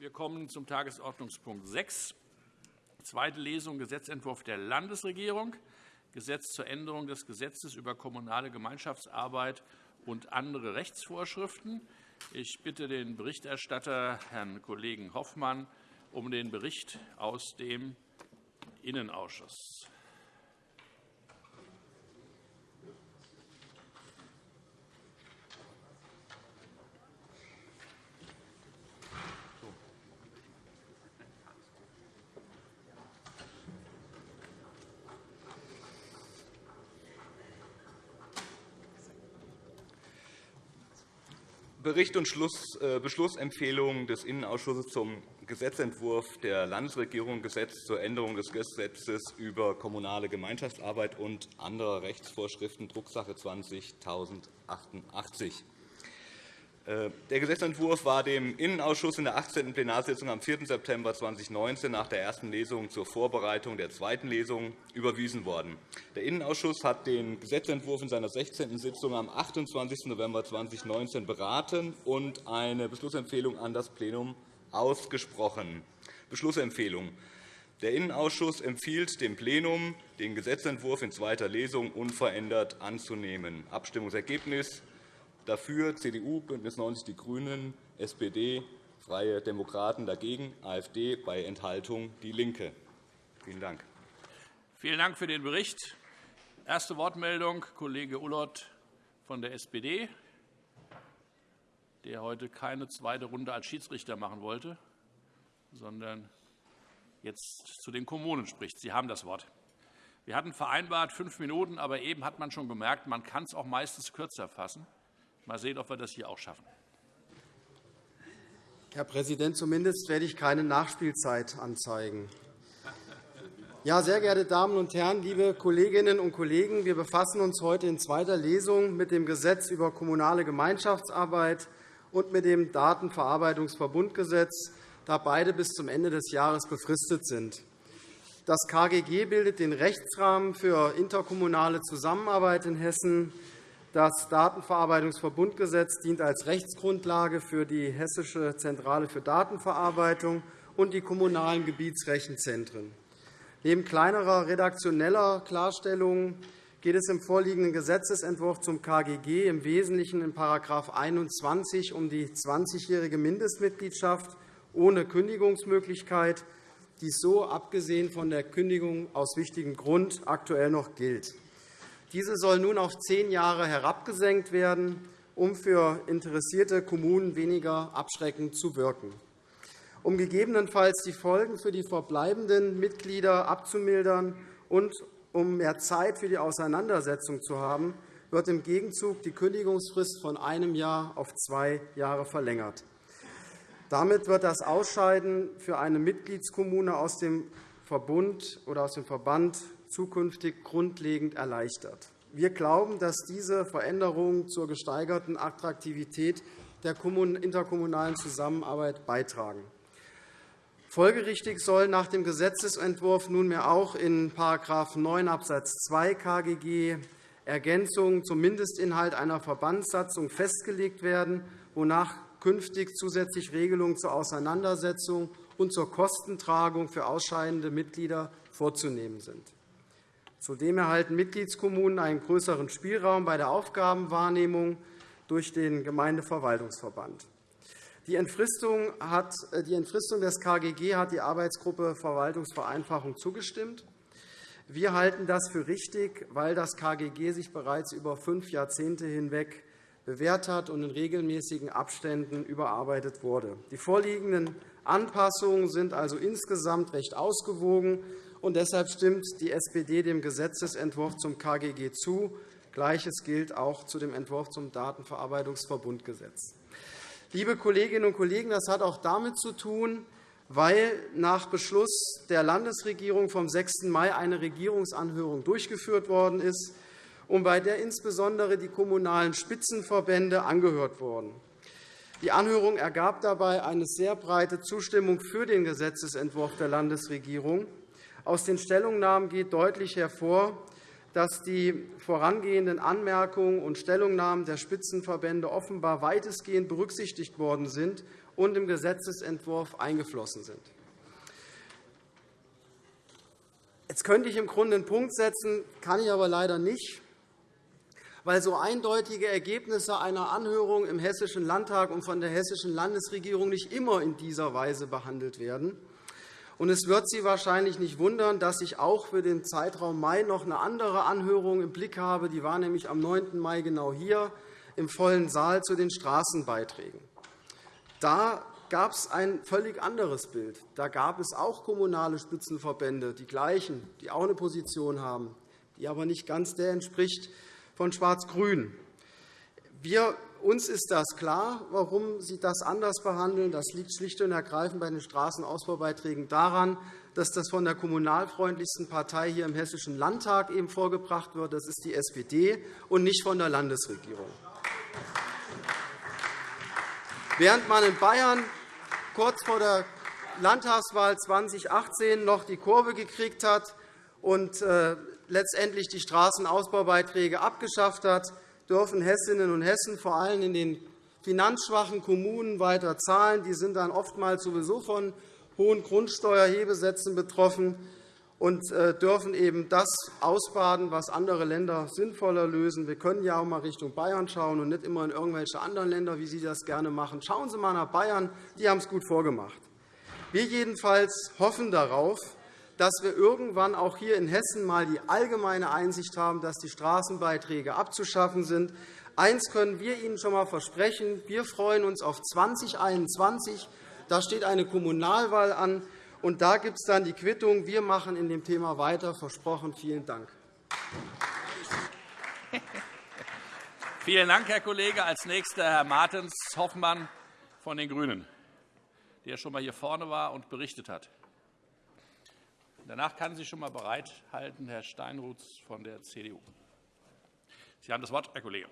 Wir kommen zum Tagesordnungspunkt 6, zweite Lesung Gesetzentwurf der Landesregierung, Gesetz zur Änderung des Gesetzes über kommunale Gemeinschaftsarbeit und andere Rechtsvorschriften. Ich bitte den Berichterstatter, Herrn Kollegen Hoffmann, um den Bericht aus dem Innenausschuss. Bericht und äh, Beschlussempfehlung des Innenausschusses zum Gesetzentwurf der Landesregierung Gesetz zur Änderung des Gesetzes über kommunale Gemeinschaftsarbeit und andere Rechtsvorschriften, Drucksache 20 1088. Äh, der Gesetzentwurf war dem Innenausschuss in der 18. Plenarsitzung am 4. September 2019 nach der ersten Lesung zur Vorbereitung der zweiten Lesung überwiesen worden. Der Innenausschuss hat den Gesetzentwurf in seiner 16. Sitzung am 28. November 2019 beraten und eine Beschlussempfehlung an das Plenum ausgesprochen. Beschlussempfehlung. Der Innenausschuss empfiehlt dem Plenum, den Gesetzentwurf in zweiter Lesung unverändert anzunehmen. Abstimmungsergebnis Dafür CDU, BÜNDNIS 90 die GRÜNEN, SPD, Freie Demokraten dagegen, AfD bei Enthaltung DIE LINKE. Vielen Dank. Vielen Dank für den Bericht. Erste Wortmeldung Kollege Ullott von der SPD, der heute keine zweite Runde als Schiedsrichter machen wollte, sondern jetzt zu den Kommunen spricht. Sie haben das Wort. Wir hatten vereinbart fünf Minuten, aber eben hat man schon gemerkt, man kann es auch meistens kürzer fassen. Mal sehen, ob wir das hier auch schaffen. Herr Präsident, zumindest werde ich keine Nachspielzeit anzeigen. Ja, sehr geehrte Damen und Herren, liebe Kolleginnen und Kollegen! Wir befassen uns heute in zweiter Lesung mit dem Gesetz über kommunale Gemeinschaftsarbeit und mit dem Datenverarbeitungsverbundgesetz, da beide bis zum Ende des Jahres befristet sind. Das KGG bildet den Rechtsrahmen für interkommunale Zusammenarbeit in Hessen. Das Datenverarbeitungsverbundgesetz dient als Rechtsgrundlage für die Hessische Zentrale für Datenverarbeitung und die kommunalen Gebietsrechenzentren. Neben kleinerer redaktioneller Klarstellungen geht es im vorliegenden Gesetzentwurf zum KGG im Wesentlichen in § 21 um die 20-jährige Mindestmitgliedschaft ohne Kündigungsmöglichkeit, die so, abgesehen von der Kündigung aus wichtigem Grund, aktuell noch gilt. Diese soll nun auf zehn Jahre herabgesenkt werden, um für interessierte Kommunen weniger abschreckend zu wirken. Um gegebenenfalls die Folgen für die verbleibenden Mitglieder abzumildern und um mehr Zeit für die Auseinandersetzung zu haben, wird im Gegenzug die Kündigungsfrist von einem Jahr auf zwei Jahre verlängert. Damit wird das Ausscheiden für eine Mitgliedskommune aus dem Verbund oder aus dem Verband zukünftig grundlegend erleichtert. Wir glauben, dass diese Veränderungen zur gesteigerten Attraktivität der interkommunalen Zusammenarbeit beitragen. Folgerichtig soll nach dem Gesetzentwurf nunmehr auch in § 9 Abs. 2 KGG Ergänzungen zum Mindestinhalt einer Verbandssatzung festgelegt werden, wonach künftig zusätzlich Regelungen zur Auseinandersetzung und zur Kostentragung für ausscheidende Mitglieder vorzunehmen sind. Zudem erhalten Mitgliedskommunen einen größeren Spielraum bei der Aufgabenwahrnehmung durch den Gemeindeverwaltungsverband. Die Entfristung, hat, äh, die Entfristung des KGG hat die Arbeitsgruppe Verwaltungsvereinfachung zugestimmt. Wir halten das für richtig, weil das KGG sich bereits über fünf Jahrzehnte hinweg bewährt hat und in regelmäßigen Abständen überarbeitet wurde. Die vorliegenden Anpassungen sind also insgesamt recht ausgewogen und deshalb stimmt die SPD dem Gesetzentwurf zum KGG zu. Gleiches gilt auch zu dem Entwurf zum Datenverarbeitungsverbundgesetz. Liebe Kolleginnen und Kollegen, das hat auch damit zu tun, weil nach Beschluss der Landesregierung vom 6. Mai eine Regierungsanhörung durchgeführt worden ist und bei der insbesondere die kommunalen Spitzenverbände angehört wurden. Die Anhörung ergab dabei eine sehr breite Zustimmung für den Gesetzentwurf der Landesregierung. Aus den Stellungnahmen geht deutlich hervor, dass die vorangehenden Anmerkungen und Stellungnahmen der Spitzenverbände offenbar weitestgehend berücksichtigt worden sind und im Gesetzentwurf eingeflossen sind. Jetzt könnte ich im Grunde einen Punkt setzen, kann ich aber leider nicht, weil so eindeutige Ergebnisse einer Anhörung im Hessischen Landtag und von der Hessischen Landesregierung nicht immer in dieser Weise behandelt werden. Und es wird Sie wahrscheinlich nicht wundern, dass ich auch für den Zeitraum Mai noch eine andere Anhörung im Blick habe. Die war nämlich am 9. Mai genau hier im vollen Saal zu den Straßenbeiträgen. Da gab es ein völlig anderes Bild. Da gab es auch kommunale Spitzenverbände, die gleichen, die auch eine Position haben, die aber nicht ganz der entspricht von Schwarz-Grün. Wir uns ist das klar, warum Sie das anders behandeln. Das liegt schlicht und ergreifend bei den Straßenausbaubeiträgen daran, dass das von der kommunalfreundlichsten Partei hier im Hessischen Landtag eben vorgebracht wird. Das ist die SPD und nicht von der Landesregierung. Während man in Bayern kurz vor der Landtagswahl 2018 noch die Kurve gekriegt hat und äh, letztendlich die Straßenausbaubeiträge abgeschafft hat, dürfen Hessinnen und Hessen vor allem in den finanzschwachen Kommunen weiter zahlen. Die sind dann oftmals sowieso von hohen Grundsteuerhebesätzen betroffen und äh, dürfen eben das ausbaden, was andere Länder sinnvoller lösen. Wir können ja auch einmal Richtung Bayern schauen und nicht immer in irgendwelche anderen Länder, wie Sie das gerne machen. Schauen Sie einmal nach Bayern. Die haben es gut vorgemacht. Wir jedenfalls hoffen darauf, dass wir irgendwann auch hier in Hessen einmal die allgemeine Einsicht haben, dass die Straßenbeiträge abzuschaffen sind. Eines können wir Ihnen schon einmal versprechen. Wir freuen uns auf 2021. Da steht eine Kommunalwahl an. Und da gibt es dann die Quittung. Wir machen in dem Thema weiter. Versprochen. Vielen Dank. Vielen Dank, Herr Kollege. Als nächster Herr Martens Hoffmann von den GRÜNEN, der schon einmal hier vorne war und berichtet hat. Danach kann sich schon einmal bereithalten Herr Steinruth von der CDU. Sie haben das Wort, Herr Kollege.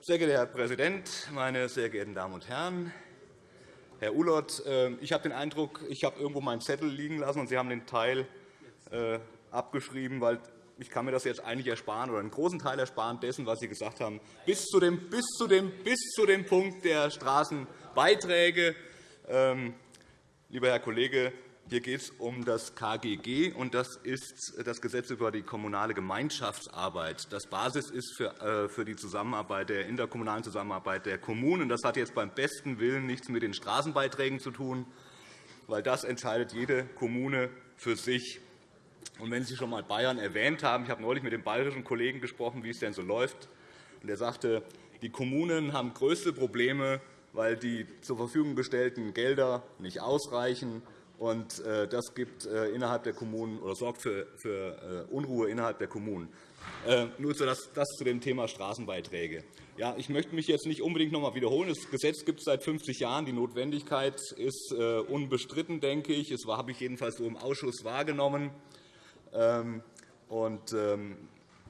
Sehr geehrter Herr Präsident, meine sehr geehrten Damen und Herren! Herr Ulert, äh, ich habe den Eindruck, ich habe irgendwo meinen Zettel liegen lassen, und Sie haben den Teil äh, abgeschrieben, weil ich kann mir das jetzt eigentlich ersparen oder einen großen Teil ersparen dessen, was Sie gesagt haben, bis zu dem, bis zu dem, bis zu dem Punkt der Straßenbeiträge. Lieber Herr Kollege, hier geht es um das KGG, und das ist das Gesetz über die kommunale Gemeinschaftsarbeit. Das Basis ist äh, für die Zusammenarbeit, der interkommunalen Zusammenarbeit der Kommunen. Das hat jetzt beim besten Willen nichts mit den Straßenbeiträgen zu tun, weil das entscheidet jede Kommune für sich. Und wenn Sie schon einmal Bayern erwähnt haben, ich habe neulich mit dem bayerischen Kollegen gesprochen, wie es denn so läuft. Und er sagte, die Kommunen haben größte Probleme weil die zur Verfügung gestellten Gelder nicht ausreichen. Äh, das gibt äh, innerhalb der Kommunen oder sorgt für äh, Unruhe innerhalb der Kommunen. Nur das zu dem Thema Straßenbeiträge. Ja, ich möchte mich jetzt nicht unbedingt noch einmal wiederholen. Das Gesetz gibt es seit 50 Jahren. Die Notwendigkeit ist unbestritten, denke ich. Das habe ich jedenfalls so im Ausschuss wahrgenommen. Ähm, ähm,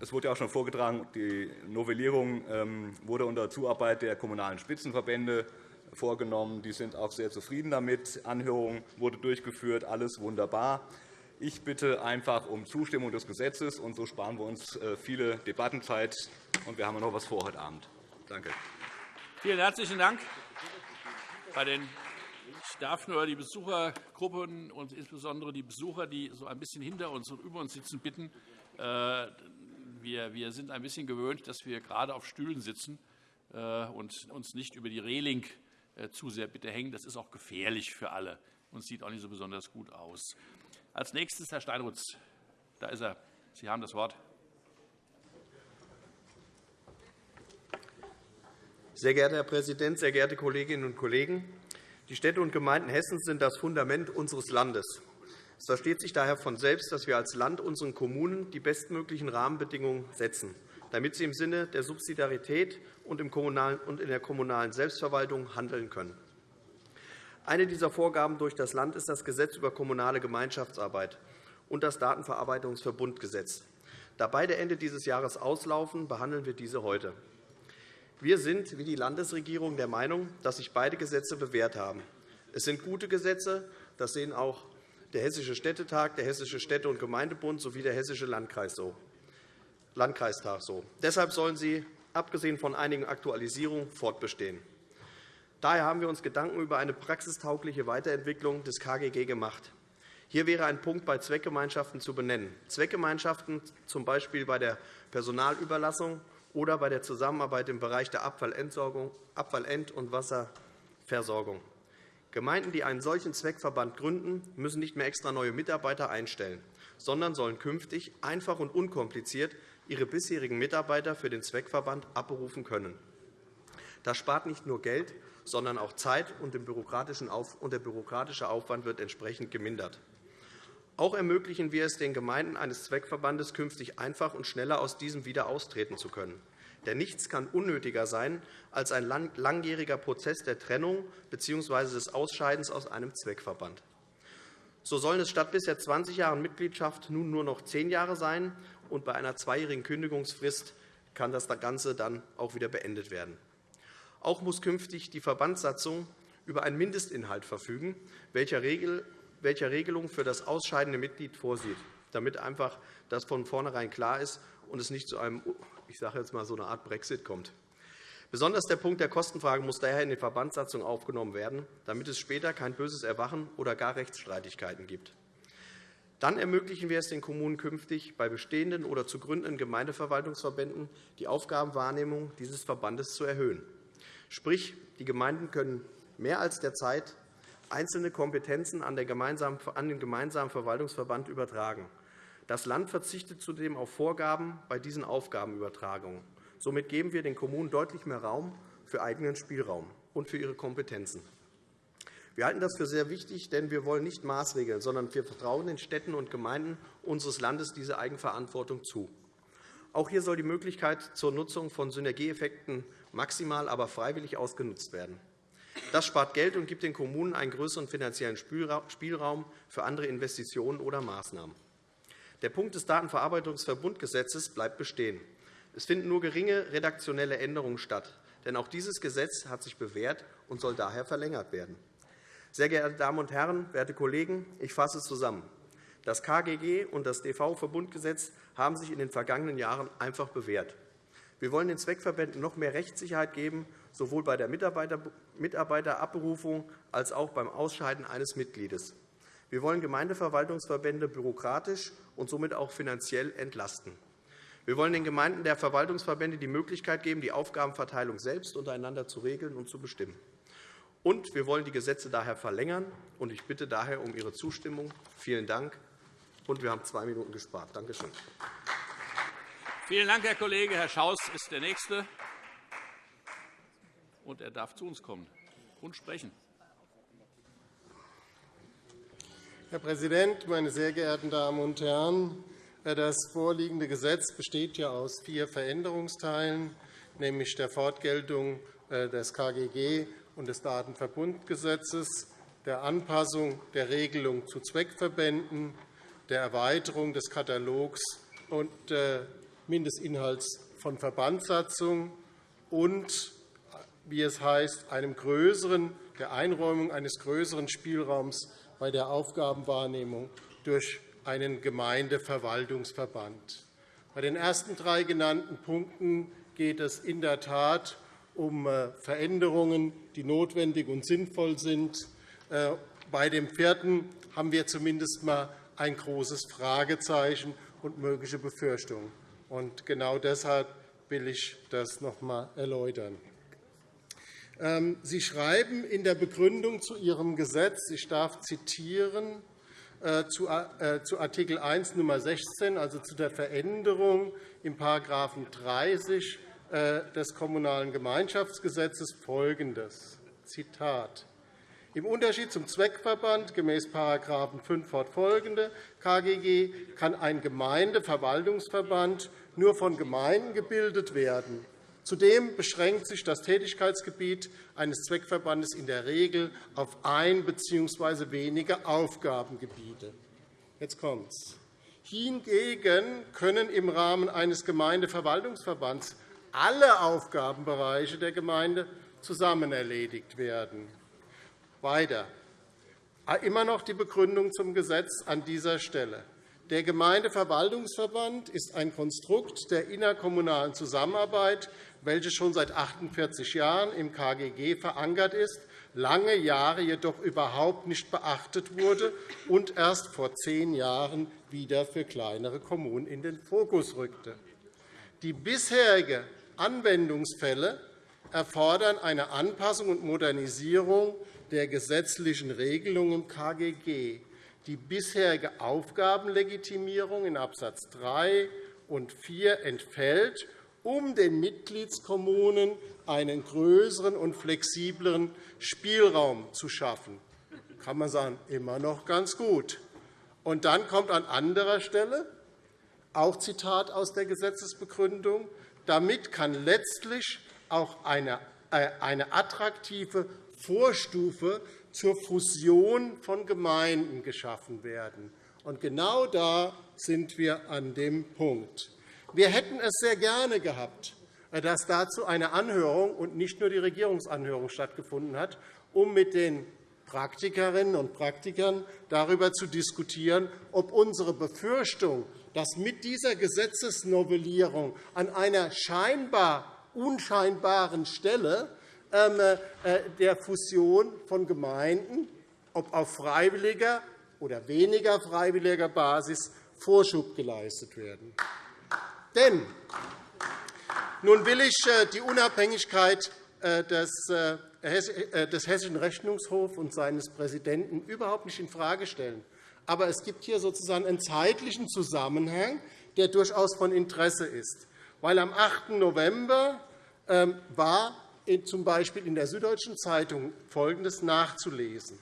es wurde ja auch schon vorgetragen, die Novellierung ähm, wurde unter Zuarbeit der Kommunalen Spitzenverbände vorgenommen. Die sind auch sehr zufrieden damit. Anhörung wurde durchgeführt, alles wunderbar. Ich bitte einfach um Zustimmung des Gesetzes, und so sparen wir uns äh, viele Debattenzeit. Und wir haben noch etwas vor heute Abend. Danke. Vielen herzlichen Dank. Ich darf nur die Besuchergruppen und insbesondere die Besucher, die so ein bisschen hinter uns und über uns sitzen, bitten, äh, wir, wir sind ein bisschen gewöhnt, dass wir gerade auf Stühlen sitzen äh, und uns nicht über die Reling äh, zu sehr bitte hängen. Das ist auch gefährlich für alle und sieht auch nicht so besonders gut aus. Als nächstes Herr Steinrutz. Da ist er. Sie haben das Wort. Sehr geehrter Herr Präsident, sehr geehrte Kolleginnen und Kollegen! Die Städte und Gemeinden Hessens sind das Fundament unseres Landes. Es versteht sich daher von selbst, dass wir als Land unseren Kommunen die bestmöglichen Rahmenbedingungen setzen, damit sie im Sinne der Subsidiarität und in der kommunalen Selbstverwaltung handeln können. Eine dieser Vorgaben durch das Land ist das Gesetz über kommunale Gemeinschaftsarbeit und das Datenverarbeitungsverbundgesetz. Da beide Ende dieses Jahres auslaufen, behandeln wir diese heute. Wir sind wie die Landesregierung der Meinung, dass sich beide Gesetze bewährt haben. Es sind gute Gesetze, das sehen auch der Hessische Städtetag, der Hessische Städte- und Gemeindebund sowie der Hessische Landkreis so. Landkreistag so. Deshalb sollen sie abgesehen von einigen Aktualisierungen, fortbestehen. Daher haben wir uns Gedanken über eine praxistaugliche Weiterentwicklung des KGG gemacht. Hier wäre ein Punkt bei Zweckgemeinschaften zu benennen. Zweckgemeinschaften z. B. bei der Personalüberlassung oder bei der Zusammenarbeit im Bereich der Abfallentsorgung, Abfallent- und Wasserversorgung. Gemeinden, die einen solchen Zweckverband gründen, müssen nicht mehr extra neue Mitarbeiter einstellen, sondern sollen künftig einfach und unkompliziert ihre bisherigen Mitarbeiter für den Zweckverband abberufen können. Das spart nicht nur Geld, sondern auch Zeit, und der bürokratische Aufwand wird entsprechend gemindert. Auch ermöglichen wir es den Gemeinden eines Zweckverbandes künftig einfach und schneller aus diesem wieder austreten zu können. Denn nichts kann unnötiger sein als ein langjähriger Prozess der Trennung bzw. des Ausscheidens aus einem Zweckverband. So sollen es statt bisher 20 Jahren Mitgliedschaft nun nur noch zehn Jahre sein, und bei einer zweijährigen Kündigungsfrist kann das Ganze dann auch wieder beendet werden. Auch muss künftig die Verbandssatzung über einen Mindestinhalt verfügen, welcher Regelung für das ausscheidende Mitglied vorsieht, damit einfach das von vornherein klar ist und es nicht zu einem, ich sage jetzt mal, so eine Art Brexit kommt. Besonders der Punkt der Kostenfrage muss daher in die Verbandssatzung aufgenommen werden, damit es später kein böses Erwachen oder gar Rechtsstreitigkeiten gibt. Dann ermöglichen wir es den Kommunen künftig, bei bestehenden oder zu gründenden Gemeindeverwaltungsverbänden die Aufgabenwahrnehmung dieses Verbandes zu erhöhen. Sprich, die Gemeinden können mehr als derzeit einzelne Kompetenzen an den gemeinsamen Verwaltungsverband übertragen. Das Land verzichtet zudem auf Vorgaben bei diesen Aufgabenübertragungen. Somit geben wir den Kommunen deutlich mehr Raum für eigenen Spielraum und für ihre Kompetenzen. Wir halten das für sehr wichtig, denn wir wollen nicht Maßregeln, sondern wir vertrauen den Städten und Gemeinden unseres Landes diese Eigenverantwortung zu. Auch hier soll die Möglichkeit zur Nutzung von Synergieeffekten maximal, aber freiwillig ausgenutzt werden. Das spart Geld und gibt den Kommunen einen größeren finanziellen Spielraum für andere Investitionen oder Maßnahmen. Der Punkt des Datenverarbeitungsverbundgesetzes bleibt bestehen. Es finden nur geringe redaktionelle Änderungen statt. Denn auch dieses Gesetz hat sich bewährt und soll daher verlängert werden. Sehr geehrte Damen und Herren, werte Kollegen, ich fasse zusammen. Das KGG und das DV-Verbundgesetz haben sich in den vergangenen Jahren einfach bewährt. Wir wollen den Zweckverbänden noch mehr Rechtssicherheit geben, sowohl bei der Mitarbeiterabberufung als auch beim Ausscheiden eines Mitgliedes. Wir wollen Gemeindeverwaltungsverbände bürokratisch und somit auch finanziell entlasten. Wir wollen den Gemeinden der Verwaltungsverbände die Möglichkeit geben, die Aufgabenverteilung selbst untereinander zu regeln und zu bestimmen. Und wir wollen die Gesetze daher verlängern. Ich bitte daher um Ihre Zustimmung. Vielen Dank. Und wir haben zwei Minuten gespart. Danke schön. Vielen Dank, Herr Kollege. Herr Schaus ist der Nächste. Und er darf zu uns kommen und sprechen. Herr Präsident, meine sehr geehrten Damen und Herren! Das vorliegende Gesetz besteht ja aus vier Veränderungsteilen, nämlich der Fortgeltung äh, des KGG und des Datenverbundgesetzes, der Anpassung der Regelung zu Zweckverbänden, der Erweiterung des Katalogs und äh, Mindestinhalts von Verbandssatzung und, wie es heißt, einem größeren, der Einräumung eines größeren Spielraums bei der Aufgabenwahrnehmung durch einen Gemeindeverwaltungsverband. Bei den ersten drei genannten Punkten geht es in der Tat um äh, Veränderungen, die notwendig und sinnvoll sind. Äh, bei dem vierten haben wir zumindest einmal ein großes Fragezeichen und mögliche Befürchtungen. Genau deshalb will ich das noch einmal erläutern. Ähm, Sie schreiben in der Begründung zu Ihrem Gesetz, ich darf zitieren, äh, zu Art. 1 Nr. 16, also zu der Veränderung im § 30 äh, des Kommunalen Gemeinschaftsgesetzes folgendes. Zitat. Im Unterschied zum Zweckverband gemäß § 5 fortfolgende KGG kann ein Gemeindeverwaltungsverband nur von Gemeinden gebildet werden. Zudem beschränkt sich das Tätigkeitsgebiet eines Zweckverbandes in der Regel auf ein bzw. wenige Aufgabengebiete. Jetzt kommt's. Hingegen können im Rahmen eines Gemeindeverwaltungsverbands alle Aufgabenbereiche der Gemeinde zusammen erledigt werden. Weiter. Immer noch die Begründung zum Gesetz an dieser Stelle. Der Gemeindeverwaltungsverband ist ein Konstrukt der innerkommunalen Zusammenarbeit, welche schon seit 48 Jahren im KGG verankert ist, lange Jahre jedoch überhaupt nicht beachtet wurde und erst vor zehn Jahren wieder für kleinere Kommunen in den Fokus rückte. Die bisherigen Anwendungsfälle erfordern eine Anpassung und Modernisierung der gesetzlichen Regelung im KGG. Die bisherige Aufgabenlegitimierung in Abs. 3 und 4 entfällt, um den Mitgliedskommunen einen größeren und flexibleren Spielraum zu schaffen. Kann man sagen, immer noch ganz gut. Und dann kommt an anderer Stelle, auch Zitat aus der Gesetzesbegründung, damit kann letztlich auch eine, äh, eine attraktive Vorstufe zur Fusion von Gemeinden geschaffen werden. Und genau da sind wir an dem Punkt. Wir hätten es sehr gerne gehabt, dass dazu eine Anhörung und nicht nur die Regierungsanhörung stattgefunden hat, um mit den Praktikerinnen und Praktikern darüber zu diskutieren, ob unsere Befürchtung, dass mit dieser Gesetzesnovellierung an einer scheinbar unscheinbaren Stelle ähm, äh, der Fusion von Gemeinden, ob auf freiwilliger oder weniger freiwilliger Basis, Vorschub geleistet werden. Denn nun will ich äh, die Unabhängigkeit äh, des Hessischen Rechnungshofs und seines Präsidenten überhaupt nicht infrage stellen. Aber es gibt hier sozusagen einen zeitlichen Zusammenhang, der durchaus von Interesse ist. Weil am 8. November ähm, war z. B. in der Süddeutschen Zeitung Folgendes nachzulesen.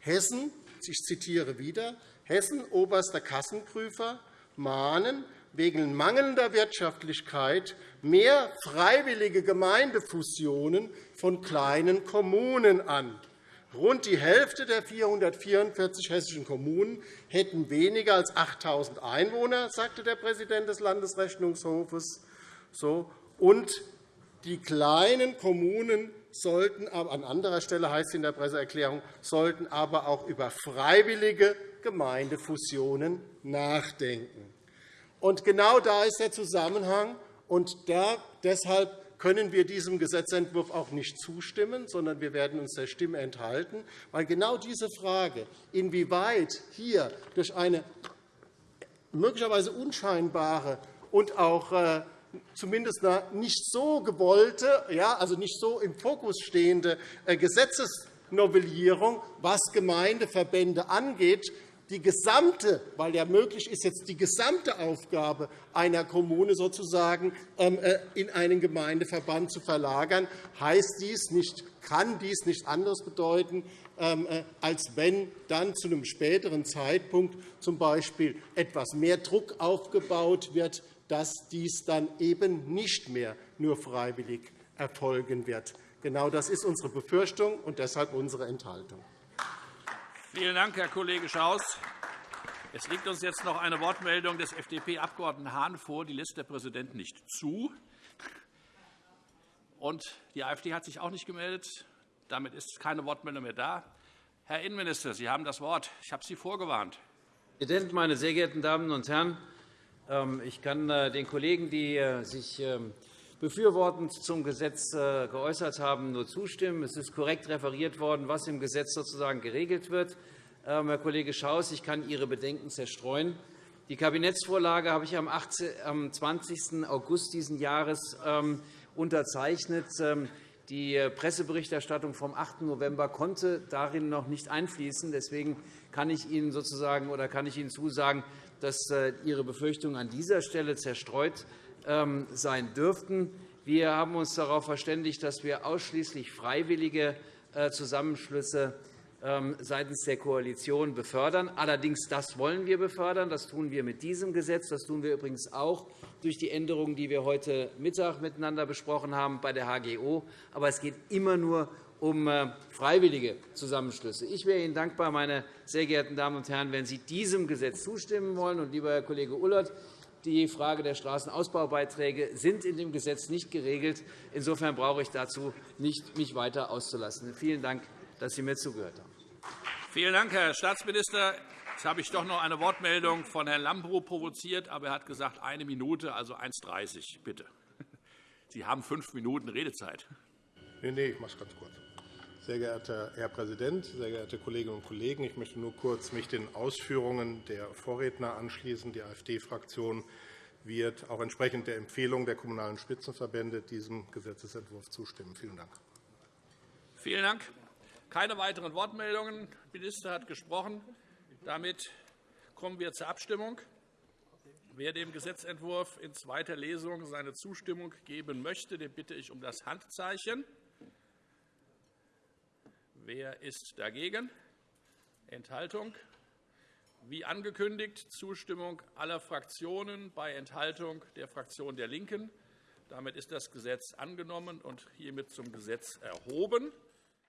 Hessen, ich zitiere wieder, Hessen oberster Kassenprüfer mahnen wegen mangelnder Wirtschaftlichkeit mehr freiwillige Gemeindefusionen von kleinen Kommunen an. Rund die Hälfte der 444 hessischen Kommunen hätten weniger als 8.000 Einwohner, sagte der Präsident des Landesrechnungshofes. Und die kleinen Kommunen sollten an anderer Stelle heißt es in der Presseerklärung, sollten aber auch über freiwillige Gemeindefusionen nachdenken. Und genau da ist der Zusammenhang. Und da, deshalb können wir diesem Gesetzentwurf auch nicht zustimmen, sondern wir werden uns der Stimme enthalten, weil genau diese Frage, inwieweit hier durch eine möglicherweise unscheinbare und auch äh, zumindest nicht so gewollte, ja, also nicht so im Fokus stehende äh, Gesetzesnovellierung, was Gemeindeverbände angeht, die gesamte, weil ja möglich ist, jetzt die gesamte Aufgabe einer Kommune sozusagen ähm, äh, in einen Gemeindeverband zu verlagern, heißt dies nicht, kann dies nicht anderes bedeuten, ähm, äh, als wenn dann zu einem späteren Zeitpunkt z. B. etwas mehr Druck aufgebaut wird, dass dies dann eben nicht mehr nur freiwillig erfolgen wird. Genau das ist unsere Befürchtung und deshalb unsere Enthaltung. Vielen Dank, Herr Kollege Schaus. Es liegt uns jetzt noch eine Wortmeldung des FDP-Abgeordneten Hahn vor. Die lässt der Präsident nicht zu. Und die AfD hat sich auch nicht gemeldet. Damit ist keine Wortmeldung mehr da. Herr Innenminister, Sie haben das Wort. Ich habe Sie vorgewarnt. Herr Präsident, meine sehr geehrten Damen und Herren! Ähm, ich kann äh, den Kollegen, die äh, sich ähm, befürwortend zum Gesetz äh, geäußert haben, nur zustimmen. Es ist korrekt referiert worden, was im Gesetz sozusagen geregelt wird. Ähm, Herr Kollege Schaus, ich kann Ihre Bedenken zerstreuen. Die Kabinettsvorlage habe ich am 20. August dieses Jahres unterzeichnet. Die Presseberichterstattung vom 8. November konnte darin noch nicht einfließen. Deswegen kann ich Ihnen sozusagen oder kann ich Ihnen zusagen, dass äh, Ihre Befürchtungen an dieser Stelle zerstreut ähm, sein dürften. Wir haben uns darauf verständigt, dass wir ausschließlich freiwillige äh, Zusammenschlüsse ähm, seitens der Koalition befördern. Allerdings das wollen wir befördern. Das tun wir mit diesem Gesetz. Das tun wir übrigens auch durch die Änderungen, die wir heute Mittag miteinander besprochen haben bei der HGO. Aber es geht immer nur um äh, freiwillige Zusammenschlüsse. Ich wäre Ihnen dankbar, meine sehr geehrten Damen und Herren, wenn Sie diesem Gesetz zustimmen wollen. Und, lieber Herr Kollege Ullert, die Frage der Straßenausbaubeiträge sind in dem Gesetz nicht geregelt. Insofern brauche ich dazu nicht, mich weiter auszulassen. Vielen Dank, dass Sie mir zugehört haben. Vielen Dank, Herr Staatsminister. Jetzt habe ich doch noch eine Wortmeldung von Herrn Lambrou provoziert, aber er hat gesagt, eine Minute, also 1,30 Bitte. Sie haben fünf Minuten Redezeit. Nein, nee, ich mache es ganz kurz. Sehr geehrter Herr Präsident, sehr geehrte Kolleginnen und Kollegen! Ich möchte nur kurz mich den Ausführungen der Vorredner anschließen. Die AfD-Fraktion wird auch entsprechend der Empfehlung der Kommunalen Spitzenverbände diesem Gesetzentwurf zustimmen. Vielen Dank. Vielen Dank. Keine weiteren Wortmeldungen. Der Minister hat gesprochen. Damit kommen wir zur Abstimmung. Wer dem Gesetzentwurf in zweiter Lesung seine Zustimmung geben möchte, den bitte ich um das Handzeichen. Wer ist dagegen? Enthaltung? Wie angekündigt, Zustimmung aller Fraktionen bei Enthaltung der Fraktion der LINKEN. Damit ist das Gesetz angenommen und hiermit zum Gesetz erhoben.